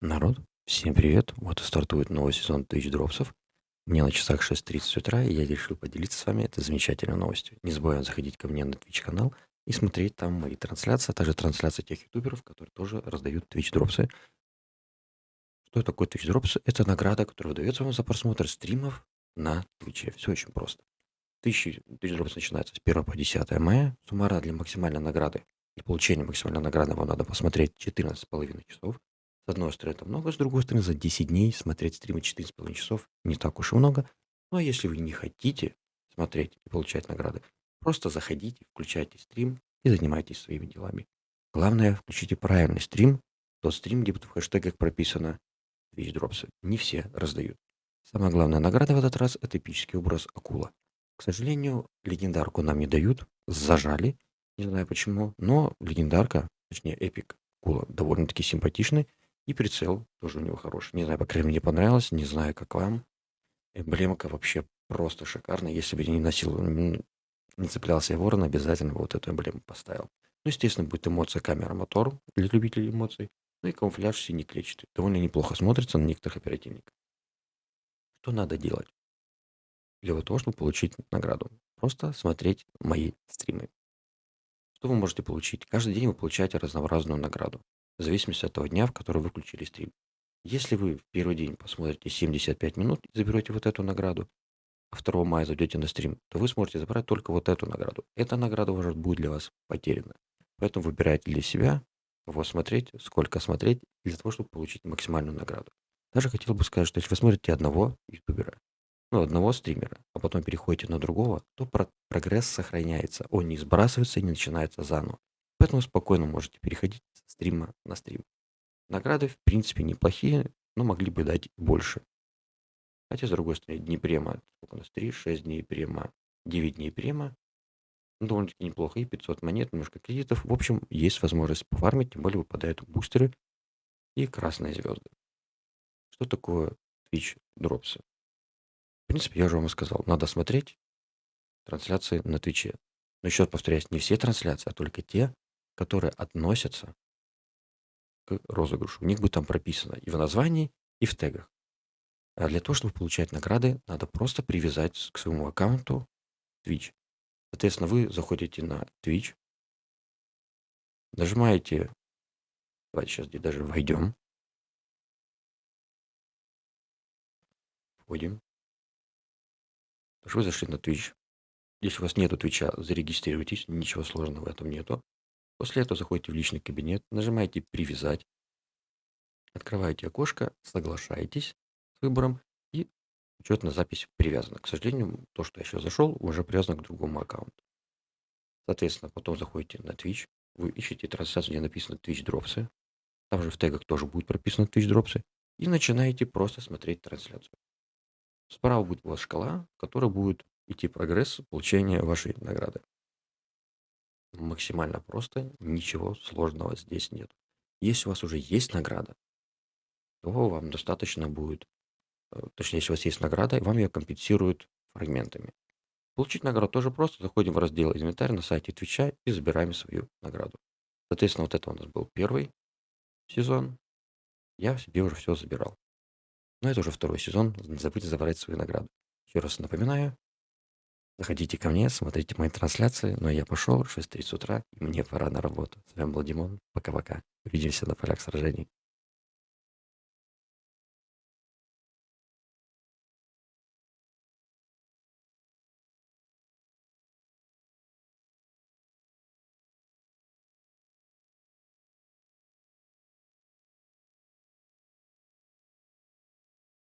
Народ, всем привет! Вот и стартует новый сезон Twitch Дропсов. Мне на часах 6.30 утра, и я решил поделиться с вами этой замечательной новостью. Не забываем заходить ко мне на Twitch канал и смотреть там мои трансляции, а также трансляции тех ютуберов, которые тоже раздают Twitch Дропсы. Что такое Twitch Дропсы? Это награда, которая выдается вам за просмотр стримов на Twitch. Все очень просто. Twitch, Twitch Drops начинается с 1 по 10 мая. Суммарно для максимальной награды, для получения максимальной награды вам надо посмотреть 14,5 часов. С одной стороны, это много, с другой стороны, за 10 дней смотреть стримы 4,5 часов не так уж и много. Ну а если вы не хотите смотреть и получать награды, просто заходите, включайте стрим и занимайтесь своими делами. Главное, включите правильный стрим, тот стрим, где в хэштегах прописано Twitch Дропсы. Не все раздают. Самая главная награда в этот раз– это эпический образ Акула. К сожалению, легендарку нам не дают, зажали, не знаю почему, но легендарка, точнее эпик Акула, довольно-таки симпатичный, и прицел тоже у него хороший. Не знаю, по крайней мере, мне понравилось. Не знаю, как вам. Эмблемка вообще просто шикарная. Если бы я не носил, не цеплялся я ворон, обязательно вот эту эмблему поставил. Ну, естественно, будет эмоция камера мотор для любителей эмоций. Ну и камуфляж синий клетчатый. Довольно неплохо смотрится на некоторых оперативниках. Что надо делать для того, чтобы получить награду? Просто смотреть мои стримы. Что вы можете получить? Каждый день вы получаете разнообразную награду в зависимости от того дня, в который вы включили стрим. Если вы в первый день посмотрите 75 минут и заберете вот эту награду, а 2 мая зайдете на стрим, то вы сможете забрать только вот эту награду. Эта награда уже будет для вас потеряна. Поэтому выбирайте для себя, кого смотреть, сколько смотреть, для того, чтобы получить максимальную награду. Даже хотел бы сказать, что если вы смотрите одного ютубера, ну, одного стримера, а потом переходите на другого, то про прогресс сохраняется. Он не сбрасывается и не начинается заново. Поэтому спокойно можете переходить с стрима на стрим. Награды, в принципе, неплохие, но могли бы дать больше. Хотя, с другой стороны, дни према, сколько у нас, 3, 6 дней према, 9 дней према, ну, довольно-таки неплохо, и 500 монет, немножко кредитов. В общем, есть возможность пофармить, тем более выпадают бустеры и красные звезды. Что такое Twitch дропсы? В принципе, я уже вам сказал, надо смотреть трансляции на Твиче. Но еще раз повторяюсь, не все трансляции, а только те, которые относятся к розыгрышу. У них будет там прописано и в названии, и в тегах. А для того, чтобы получать награды, надо просто привязать к своему аккаунту Twitch. Соответственно, вы заходите на Twitch, нажимаете, давайте сейчас где даже войдем, входим, вы зашли на Twitch. Если у вас нету Твича, зарегистрируйтесь, ничего сложного в этом нету. После этого заходите в личный кабинет, нажимаете «Привязать», открываете окошко, соглашаетесь с выбором и учетная запись привязана. К сожалению, то, что я сейчас зашел, уже привязано к другому аккаунту. Соответственно, потом заходите на Twitch, вы ищете трансляцию, где написано Twitch Дропсы. Там же в тегах тоже будет прописано Twitch Дропсы. И начинаете просто смотреть трансляцию. Справа будет у вас шкала, в которой будет идти прогресс получения вашей награды. Максимально просто, ничего сложного здесь нет. Если у вас уже есть награда, то вам достаточно будет, э, точнее, если у вас есть награда, вам ее компенсируют фрагментами. Получить награду тоже просто. Заходим в раздел инвентарь на сайте Твича и забираем свою награду. Соответственно, вот это у нас был первый сезон. Я себе уже все забирал. Но это уже второй сезон. Не забудьте забрать свою награду. Еще раз напоминаю, Заходите ко мне, смотрите мои трансляции. Но я пошел, 6.30 утра, мне пора на работу. С вами был Димон. Пока-пока. Увидимся на полях сражений.